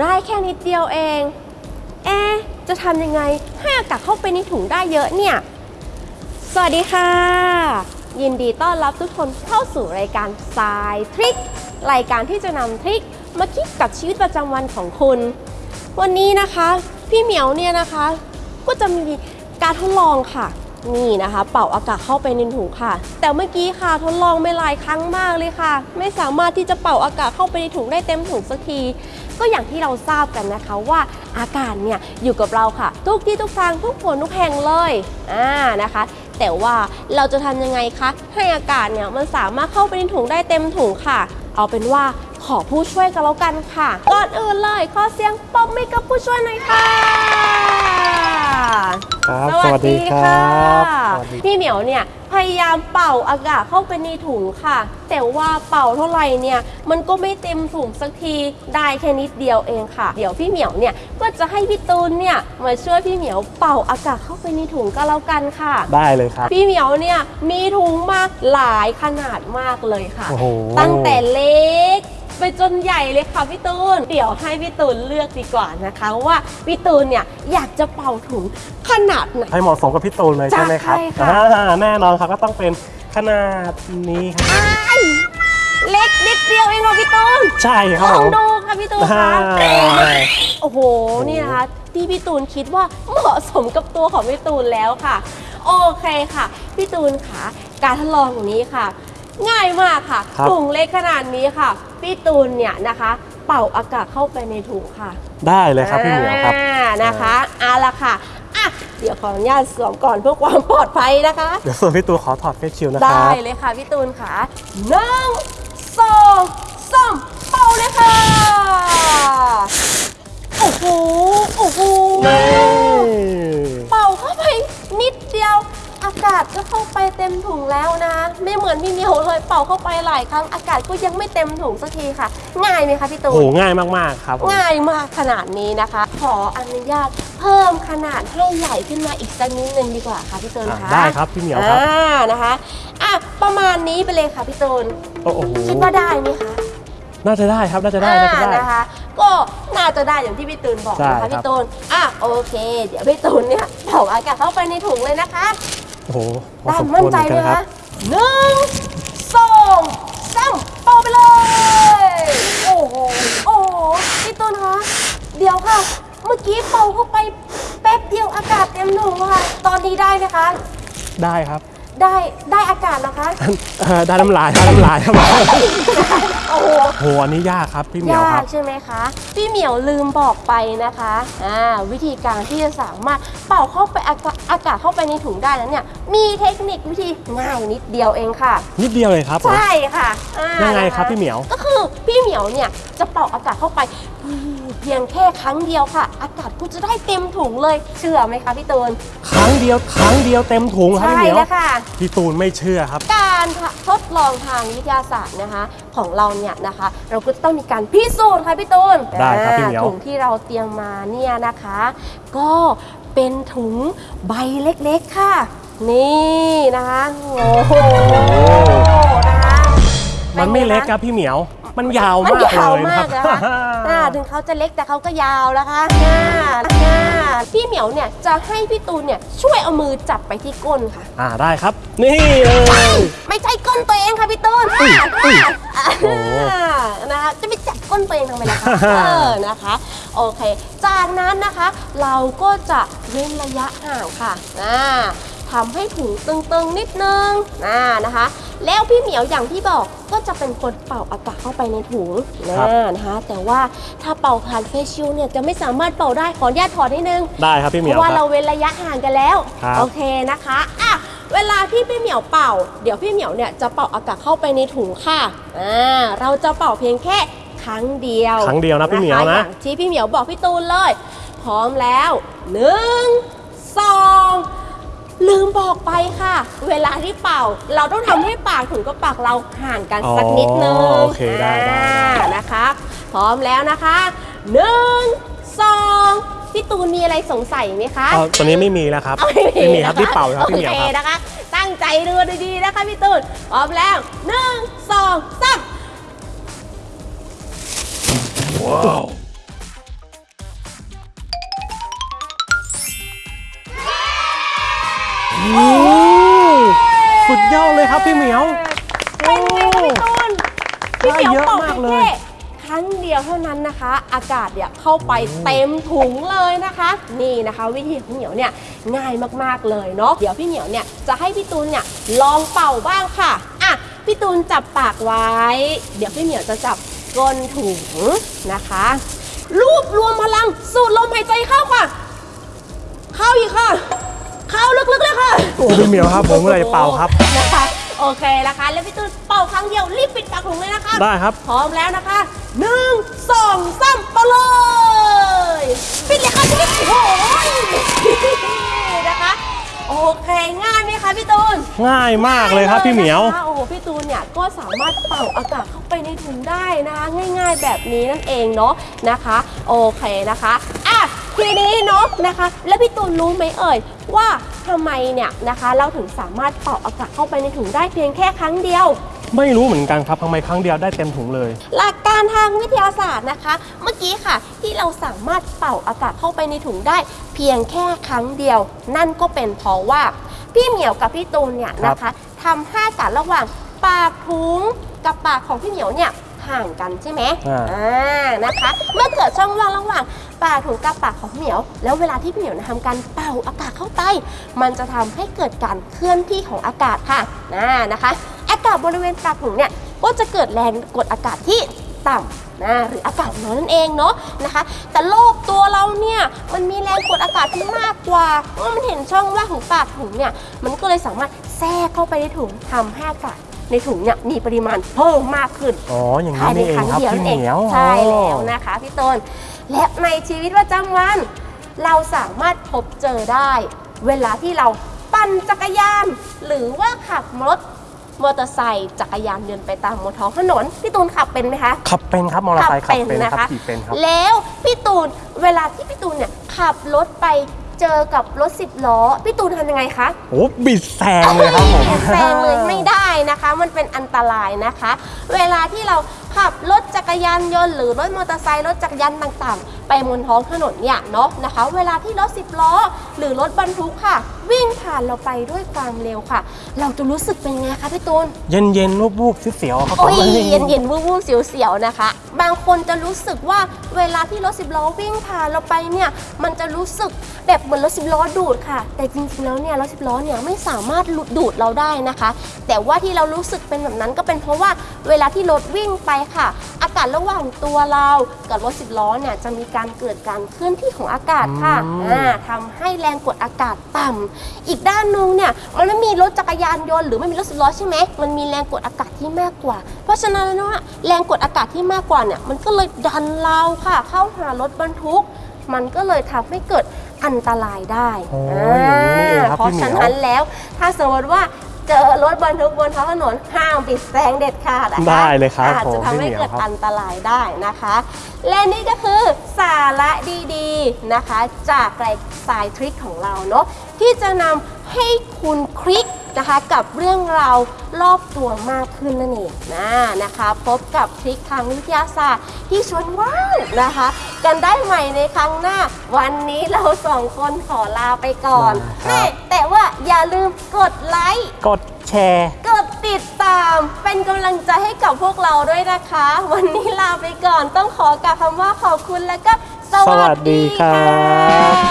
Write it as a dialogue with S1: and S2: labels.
S1: ได้แค่นิดเดียวเอง เอ๊ะจะทำยังไงให้อากาศเข้าไปในถุงได้เยอะเนี่ย สวัสดีค่ะ ยินดีต้อนรับทุกคนเข้าสู่รายการสายทริครายการที่จะนำทริคมาคิดกับชีวิตประจำวันของคุณ วันนี้นะคะ พี่เหมียวเนี่ยนะคะ ก็จะมีการทดลองค่ะ นี่นะคะ เป่าอากาศเข้าไปในถุงค่ะ แต่เมื่อกี้ค่ะทดลองไม่หลายครั้งมากเลยค่ะ ไม่สามารถที่จะเป่าอากาศเข้าไปในถุงได้เต็มถุงสักที ก็อย่างที่เราทราบกันนะคะว่าอากาศเนี่ยอยู่กับเราค่ะ ทุกที่ทุกทางทุกผลทุกแห่งเลยอ่านะคะ แต่ว่าเราจะทำยังไงคะให้อากาศเนี่ยมันสามารถเข้าไปในถุงได้เต็มถุงค่ะ เอาเป็นว่าขอผู้ช่วยกันแล้วกันค่ะก่อนอื่นเลยขอเสียงปรบมือกับผู้ช่วยหน่อยค่ะ
S2: ครับสวัสดีครับสวัสดี
S1: พี่เหมียวเนี่ยพยายามเป่าอากาศเข้าไปในถุงค่ะ แต่ว่าเป่าเท่าไหร่เนี่ย มันก็ไม่เต็มถุงสักทีได้แค่นิดเดียวเองค่ะ เดี๋ยวพี่เหมียวเนี่ยก็จะให้พี่ตูนเนี่ยมาช่วยพี่เหมียวเป่าอากาศเข้าไปในถุงก็แล้วกันค่ะ
S2: ได้เลยครับ
S1: พี่เหมียวเนี่ยมีถุงมากหลายขนาดมากเลยค่ะ
S2: โอ้โห
S1: ตั้งแต่เล็ก ไปจนใหญ่เลยค่ะพี่ตูน เดี๋ยวให้พี่ตูนเลือกดีกว่านะคะ ว่าพี่ตูนเนี่ยอยากจะเป่าถุงขนาดไหน
S2: ให้เหมาะสมกับพี่ตูนเลยใช่ไหมครับ
S1: ใช่ค่ะ
S2: อ่าแน่นอนครับก็ต้องเป็นขนาดนี้ครับ
S1: อ้ายเล็กนิดเดียวเองค่ะพี่ตูน
S2: ใช่ครับ
S1: ล
S2: ผ
S1: อง
S2: ม
S1: ดูค่ะพี่ตูน
S2: อ่า
S1: คะโอ้โหนี่นะคะที่พี่ตูนคิดว่าเหมาะสมกับตัวของพี่ตูนแล้วค่ะ โอเคค่ะ พี่ตูนค่ะ การทดลองของนี้ค่ะ ง่ายมากค่ะ
S2: ครับ
S1: ถุงเล็กขนาดนี้ค่ะ พี่ตูนเนี่ยนะคะ เป่าอากาศเข้าไปในถุงค่ะ
S2: ได้เลยครับพี่เหมียวครับ
S1: อ่านะคะเอาละค่ะอะเดี๋ยวขออนุญาตสวมก่อนเพื่อความปลอดภัยนะคะ
S2: เดี๋ยวส่วนพี่ตูนขอถอดเฟซชิลด์นะค
S1: ได้
S2: รับ
S1: เลยค่ะพี่ตูนค่ะหนึ่งสองสามเป่าเลยค่ะ โอ้โห โอ้โห เป่าเข้าไปนิดเดียว อากาศก็เข้าไปเต็มถุงแล้วนะ ไม่เหมือนพี่เหมียวเลยเป่าเข้าไปหลายครั้งอากาศก็ยังไม่เต็มถุงสักทีค่ะ ง่ายไหมคะพี่ตู
S2: โอ้
S1: น
S2: โหง่ายมากๆครับผม
S1: ง่ายมากขนาดนี้นะคะ ขออนุญาตเพิ่มขนาดให้ใหญ่ขึ้นมาอีกสักนิดนึงดีกว่าค่ะพี่ตูน
S2: อะ
S1: คะ
S2: ได้ครับพี่เหมียวครับ
S1: อ่านะคะอะประมาณนี้ไปเลยค่ะพี่ตูน
S2: โอ้โห
S1: คิดว่าได้ไหมคะ
S2: น่าจะได้ครับน่าจะได้น่าจะ
S1: อ่า
S2: ได้
S1: นะคะ ก็น่าจะได้อย่างที่พี่ตูนบอก
S2: ใช่
S1: นะ
S2: ครั
S1: คะ
S2: บ
S1: พี่ตูนอะโอเค เดี๋ยวพี่ตูนเนี่ยเป่าอากาศเข้าไปในถุงเลยนะคะ
S2: โอ้โหพอ
S1: ได้
S2: สมค
S1: มั่น
S2: วร
S1: ใจ
S2: เหมือน
S1: ไหม
S2: กันครั
S1: คะ
S2: บ
S1: หนึ่งสองสามเป่าไปเลย โอ้โห โอ้โหพี่ตูนคะ เดี๋ยวค่ะ เมื่อกี้เป่าเข้าไปแป๊บเดียวอากาศเต็มถุงค่ะ ตอนนี้ได้ไหมคะ
S2: ได้ครับ
S1: ได้ได้อากาศนะคะ
S2: เอ่อได้น้ำลายได้น้ำลายครับ
S1: โอ้โห
S2: โหอันนี้ยากครับพี่เหมียวยาครั
S1: ก
S2: บ
S1: ใช่ไหมคะ พี่เหมียวลืมบอกไปนะคะอ่าวิธีการที่จะสามารถเป่าเข้าไปอากาศอากาศเข้าไปในถุงได้นั้นเนี่ย มีเทคนิควิธีง่ายนิดเดียวเองค่ะ
S2: นิดเดียวเลยครับผม
S1: ใช่ค่ะอ่า
S2: ยังไง
S1: นะะ
S2: ครับพี่เหมียว
S1: ก็คือพี่เหมียวเนี่ยจะเป่าอากาศเข้าไปเพียงแค่ครั้งเดียวค่ะ อากาศก็จะได้เต็มถุงเลยเชื่อไหมคะพี่ตูน
S2: ครั้งเดียวครั้งเดียวเต็มถุงครับ
S1: ใช่
S2: พี่เหมียว
S1: แล้วค่ะ
S2: พี่ตูนไม่เชื่อครับ
S1: การทดลองทางวิทยาศาสตร์นะคะ ของเราเนี่ยนะคะ เราก็ต้องมีการพิสูจน์ค่ะพี่ตูน
S2: ได้ครับพี่เหมียว
S1: อ่าถุงที่เราเตรียมมาเนี่ยนะคะ ก็เป็นถุงใบเล็กๆค่ะ นี่นะคะโอ้โหนะคะ
S2: มันไม่เล็กครับพี่เหมียว มันยาวมาก
S1: นยาว
S2: เลยนะ
S1: มา
S2: ครั
S1: ก
S2: บ
S1: นะคะ อ่าถึงเขาจะเล็กแต่เขาก็ยาวนะคะอ่าอ่าพี่เหมียวเนี่ยจะให้พี่ตูนเนี่ยช่วยเอามือจับไปที่ก้นค่ะ
S2: อ่าได้ครับ นี่เลย
S1: ไม่ใช่ก้นตัวเองค่ะพี่ตูน
S2: อุ้ยอุ้ย
S1: อ่า
S2: โอ้โห
S1: นะคะจะไปจับก้นตัวเองทำไมล่ะคะ เออนะคะ โอเค จากนั้นนะคะเราก็จะเว้นระยะห่างค่ะอ่า ทำให้ถุงตึงๆนิดนึงอ่านะคะ แล้วพี่เหมียวอย่างที่บอกก็จะเป็นคนเป่าอากาศเข้าไปในถุงนะครับนะคะ แต่ว่าถ้าเป่าผ่านเฟซชิลเนี่ยจะไม่สามารถเป่าได้ขออนุญาตถอดนิดนึง
S2: ได้ครับพี่เห
S1: เพ
S2: มียว
S1: ราะว่า
S2: ค
S1: เรา
S2: รับ
S1: เว้นระยะห่างกันแล้ว
S2: ครับ
S1: โอเคนะคะอะเวลาที่พี่เหมียวเป่า เดี๋ยวพี่เหมียวเนี่ยจะเป่าอากาศเข้าไปในถุงค่ะอ่าเราจะเป่าเพียงแค่ครั้งเดียว
S2: ครั้งเดียวนะพี่เหมียว
S1: ค
S2: นะ
S1: อย่างที่พี่เหมียวบอกพี่ตูนเลย พร้อมแล้วหนึ่งสอง ลืมบอกไปค่ะ เวลาที่เป่า เราต้องทำให้ปากถุงกับปากเราห่างกันสักนิดนึง
S2: อ๋อโอเคได้ได้ได้
S1: อ่านะคะ พร้อมแล้วนะคะหนึ่งสองพี่ตูนมีอะไรสงสัยไหมคะ
S2: เอาตัวนี้ไม่มีแล้วครับ
S1: เอา
S2: ไม่มีครับ
S1: นะะ
S2: ที่เป่าครับพี่เหมียว
S1: โอ
S2: ค
S1: เครับ นะคะ ตั้งใจดูดีๆนะคะพี่ตูนพร้อมแล้วหนึ่งสองสาม
S2: โดี
S1: ยวเท่านั้นนะคะ อากาศเนี่ยเข้าไปเต็มถุงเลยนะคะ นี่นะคะ วิธีของพี่เหมียวเนี่ยง่ายมากๆเลยเนาะเดี๋ยวพี่เหมียวเนี่ยจะให้พี่ตูนเนี่ยลองเป่าบ้างค่ะอะพี่ตูนจับปากไว้ เดี๋ยวพี่เหมียวจะจับก้นถุงนะคะรวบรวมพลังสูดลมหายใจเข้าค่ะ เข้าอีกค่ะ เข้าลึกๆเลยค่ะ
S2: โอ้พี่เหมียวครับผมเมื่อไหร่จะเป่าครับ
S1: นะคะ โอเคนะคะ แล้วพี่ตูนเป่าครั้งเดียวรีบปิดปากถุงเลยนะคะ
S2: ได้ครับ
S1: พร้อมแล้วนะคะหนึ่งสองสามไปเลยปิดเลยค่ะปิดโอ้ยนะคะ โอเคง่ายไหมคะพี่ตูน
S2: ง่ายมากเลยครับพี่เหมียว
S1: นะคะโอ้โหพี่ตูนเนี่ยก็สามารถเป่าอากาศเข้าไปในถุงได้นะคะ ง่าย ๆ แบบนี้นั่นเองเนาะนะคะ โอเคนะคะอะทีนี้เนาะนะคะ แล้วพี่ตูนรู้ไหมเอ่ยว่า ทำไมเนี่ยนะคะ เราถึงสามารถเป่าอากาศเข้าไปในถุงได้เพียงแค่ครั้งเดียว
S2: ไม่รู้เหมือนกันครับทำไมครั้งเดียวได้เต็มถุงเลย
S1: หลักการทางวิทยาศาสตร์นะคะ เมื่อกี้ค่ะ ที่เราสามารถเป่าอากาศเข้าไปในถุงได้ เพียงแค่ครั้งเดียว นั่นก็เป็นเพราะว่า พี่เหมียวกับพี่ตูนเนี่ยนะคะทำให้อากาศระหว่างปากถุงกับปากของพี่เหมียวเนี่ย ห่างกันใช่ไหม
S2: อ่า
S1: อ่านะคะ เมื่อเกิดช่องว่างระหว่างปากถุงกับปากของพี่เหมียว แล้วเวลาที่พี่เหมียวทำการเป่าอากาศเข้าไป มันจะทำให้เกิดการเคลื่อนที่ของอากาศค่ะนะนะคะอากาศบริเวณปากถุงเนี่ยก็จะเกิดแรงกดอากาศที่ต่ำนะหรืออากาศน้อยนั่นเองเนาะนะคะ แต่โลกตัวเราเนี่ยมันมีแรงกดอากาศที่มากกว่าเมื่อมันเห็นช่องว่างของปากถุงเนี่ยมันก็เลยสามารถแทรกเข้าไปในถุงทำให้อากาศ ในถุงเนี่ยมีปริมาณเพิ่มมากขึ้น
S2: อ๋ออย่าง
S1: ภา
S2: นี้
S1: ยใน
S2: นี่เอ
S1: ครั้
S2: ง
S1: ง
S2: ครับ
S1: เดียว
S2: พี่
S1: นั่น
S2: เห
S1: เอง
S2: มียว
S1: ใช่แล้ว
S2: อ๋อ
S1: นะคะพี่ต้น และในชีวิตประจำวัน เราสามารถพบเจอได้ เวลาที่เราปั่นจักรยาน หรือว่าขับรถมอเตอร์ไซค์จักรยานยนต์ไปตามบนท้องถนนพี่ตูนขับเป็นไหมคะ
S2: ขับเป็นครับมอเตอร์ไซค์ขับเป็นครับขี่เป็นครับ
S1: แล้วพี่ตูนเวลาที่พี่ตูนเนี่ยขับรถไป เจอกับรถสิบล้อ พี่ตูนทำยังไงคะ
S2: โอ้บิดแซงเลยครับผม
S1: แซงเลยไม่ได้นะคะ มันเป็นอันตรายนะคะ เวลาที่เราขับรถจักรยานยนต์หรือรถมอเตอร์ไซค์รถจักรยานต่างๆ ไปบนท้องถนนเนี่ยเนาะนะคะ เวลาที่รถสิบล้อ หรือรถบรรทุกค่ะ วิ่งผ่านเราไปด้วยความเร็วค่ะ เราจะรู้สึกเป็นไงคะพี่ตูน
S2: เย็นเย็นๆวูบๆเสียวๆครับผ
S1: โอ้
S2: ม
S1: ยเย็นเย็นๆวูบวูบๆเสียวๆนะคะ บางคนจะรู้สึกว่าเวลาที่รถสิบล้อวิ่งผ่านเราไปเนี่ยมันจะรู้สึกแบบเหมือนรถสิบล้อดูดค่ะ แต่จริงๆแล้วเนี่ยรถสิบล้อเนี่ยไม่สามารถดูดเราได้นะคะ แต่ว่าที่เรารู้สึกเป็นแบบนั้นก็เป็นเพราะว่าเวลาที่รถวิ่งไปค่ะ อากาศระหว่างตัวเรากับรถสิบล้อเนี่ยจะมีการเกิดการเคลื่อนที่ของอากาศค่ะ
S2: อืม
S1: อ่าทำให้แรงกดอากาศต่ำอีกด้านหนึงเนี่ยมันไม่มีรถจักรยานยนต์หรือไม่มีรถสิบล้อใช่ไหมมันมีแรงกดอากาศที่มากกว่า เพราะฉะนั้นแล้วเนี่ยแรงกดอากาศที่มากกว่าเนี่ยมันก็เลยดันเราค่ะ เข้าหารถบรรทุก มันก็เลยทำให้เกิดอันตรายได้
S2: โอ้อย่างนี้นี่เองครับ
S1: เพราะ
S2: พี่เหมียว
S1: ฉะนั้นแล้วถ้าสมมติว่า เจอรถบรรทุกบนท้องถนนห้ามบิดแซงเด็ดขาดนะคะ
S2: ได้เลยครับ
S1: อาจจะ
S2: ผม
S1: ทำให้
S2: พี่เหมียว
S1: เกิด
S2: ครับ
S1: อันตรายได้นะคะ และนี่ก็คือสาระดีๆนะคะ จากรายสายทริคของเราเนาะที่จะนำ ให้คุณคลิกนะคะกับเรื่องราวรอบตัวมากขึ้นนั่นเองนะนะคะ พบกับทริคทางวิทยาศาสตร์ที่ชวนว้าวนะคะ กันได้ใหม่ในครั้งหน้า วันนี้เราสองคนขอลาไปก่อน
S2: ครับ
S1: แม่แต่ว่าอย่าลืมกดไลค์
S2: กดแชร์
S1: กดติดตามเป็นกำลังใจให้กับพวกเราด้วยนะคะ วันนี้ลาไปก่อนต้องขอกล่าวคำว่าขอบคุณและก็ส
S2: สวัสดีครับ
S1: ค่ะ